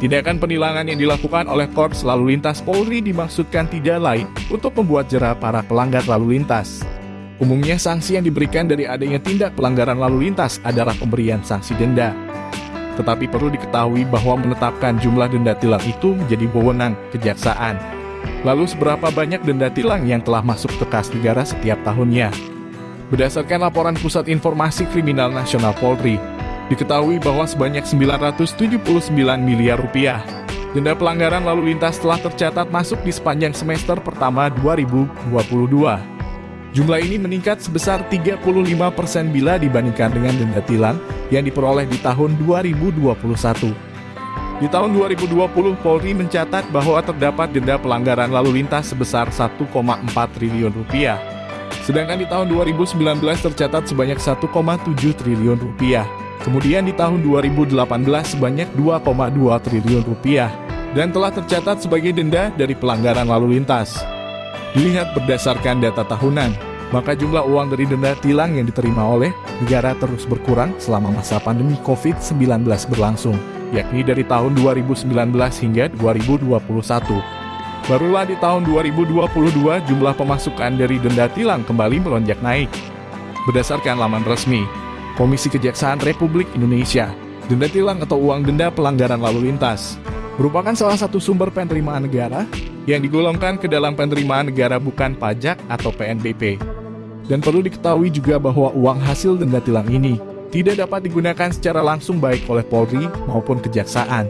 Tindakan penilangan yang dilakukan oleh Korps Lalu Lintas Polri dimaksudkan tidak lain untuk membuat jerah para pelanggar lalu lintas. Umumnya sanksi yang diberikan dari adanya tindak pelanggaran lalu lintas adalah pemberian sanksi denda. Tetapi perlu diketahui bahwa menetapkan jumlah denda tilang itu menjadi wewenang kejaksaan. Lalu seberapa banyak denda tilang yang telah masuk ke kas negara setiap tahunnya? Berdasarkan laporan Pusat Informasi Kriminal Nasional Polri, Diketahui bahwa sebanyak 979 miliar rupiah denda pelanggaran lalu lintas telah tercatat masuk di sepanjang semester pertama 2022. Jumlah ini meningkat sebesar 35% bila dibandingkan dengan denda tilang yang diperoleh di tahun 2021. Di tahun 2020, Polri mencatat bahwa terdapat denda pelanggaran lalu lintas sebesar 1,4 triliun rupiah. Sedangkan di tahun 2019 tercatat sebanyak 1,7 triliun rupiah. Kemudian di tahun 2018 sebanyak 2,2 triliun rupiah dan telah tercatat sebagai denda dari pelanggaran lalu lintas. Dilihat berdasarkan data tahunan, maka jumlah uang dari denda tilang yang diterima oleh negara terus berkurang selama masa pandemi COVID-19 berlangsung, yakni dari tahun 2019 hingga 2021. Barulah di tahun 2022 jumlah pemasukan dari denda tilang kembali melonjak naik. Berdasarkan laman resmi, Komisi Kejaksaan Republik Indonesia. Denda tilang atau uang denda pelanggaran lalu lintas merupakan salah satu sumber penerimaan negara yang digolongkan ke dalam penerimaan negara bukan pajak atau PNBP. Dan perlu diketahui juga bahwa uang hasil denda tilang ini tidak dapat digunakan secara langsung baik oleh Polri maupun Kejaksaan,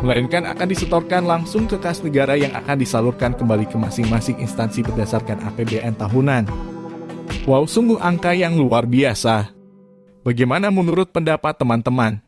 melainkan akan disetorkan langsung ke kas negara yang akan disalurkan kembali ke masing-masing instansi berdasarkan APBN tahunan. Wow, sungguh angka yang luar biasa. Bagaimana menurut pendapat teman-teman?